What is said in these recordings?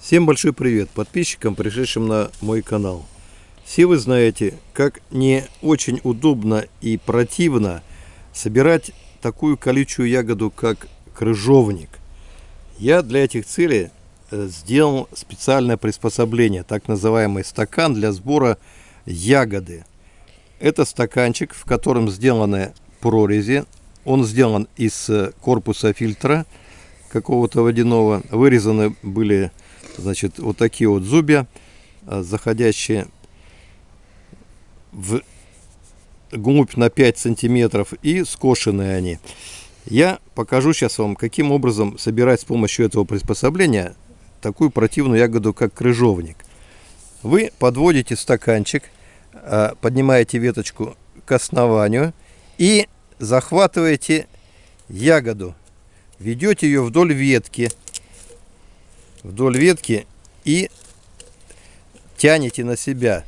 Всем большой привет подписчикам, пришедшим на мой канал. Все вы знаете, как не очень удобно и противно собирать такую колючую ягоду, как крыжовник. Я для этих целей э, сделал специальное приспособление, так называемый стакан для сбора ягоды. Это стаканчик, в котором сделаны прорези. Он сделан из э, корпуса фильтра какого-то водяного. Вырезаны были Значит, вот такие вот зубья, а, заходящие в глубь на 5 сантиметров и скошенные они. Я покажу сейчас вам, каким образом собирать с помощью этого приспособления такую противную ягоду, как крыжовник. Вы подводите стаканчик, а, поднимаете веточку к основанию и захватываете ягоду. Ведете ее вдоль ветки вдоль ветки и тянете на себя.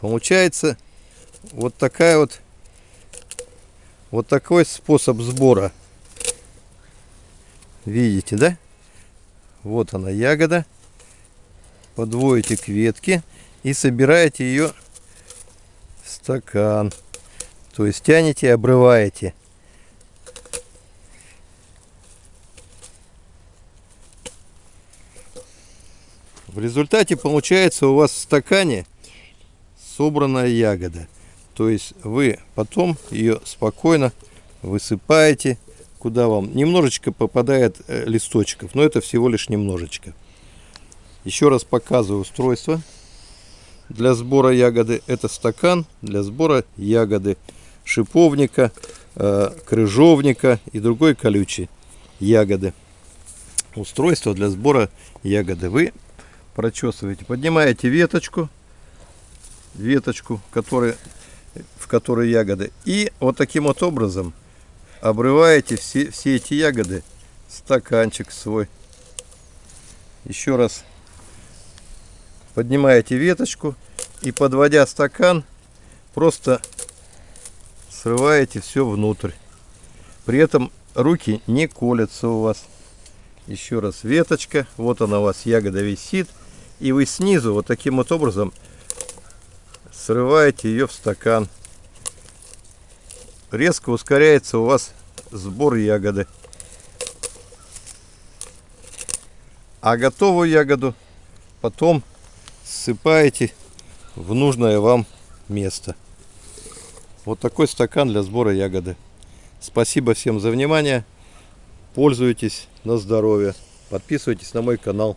Получается вот такая вот вот такой способ сбора. Видите, да? Вот она ягода. Подводите к ветке и собираете ее в стакан. То есть тянете и обрываете. В результате получается у вас в стакане собранная ягода. То есть вы потом ее спокойно высыпаете, куда вам немножечко попадает э, листочков, но это всего лишь немножечко. Еще раз показываю устройство для сбора ягоды. Это стакан для сбора ягоды шиповника, э, крыжовника и другой колючей ягоды. Устройство для сбора ягоды. Вы прочесываете. Поднимаете веточку, веточку, который, в которой ягоды. И вот таким вот образом обрываете все, все эти ягоды стаканчик свой. Еще раз поднимаете веточку и подводя стакан, просто срываете все внутрь. При этом руки не колятся у вас. Еще раз веточка, вот она у вас ягода висит и вы снизу вот таким вот образом срываете ее в стакан. Резко ускоряется у вас сбор ягоды. А готовую ягоду потом ссыпаете в нужное вам место. Вот такой стакан для сбора ягоды. Спасибо всем за внимание. Пользуйтесь на здоровье. Подписывайтесь на мой канал.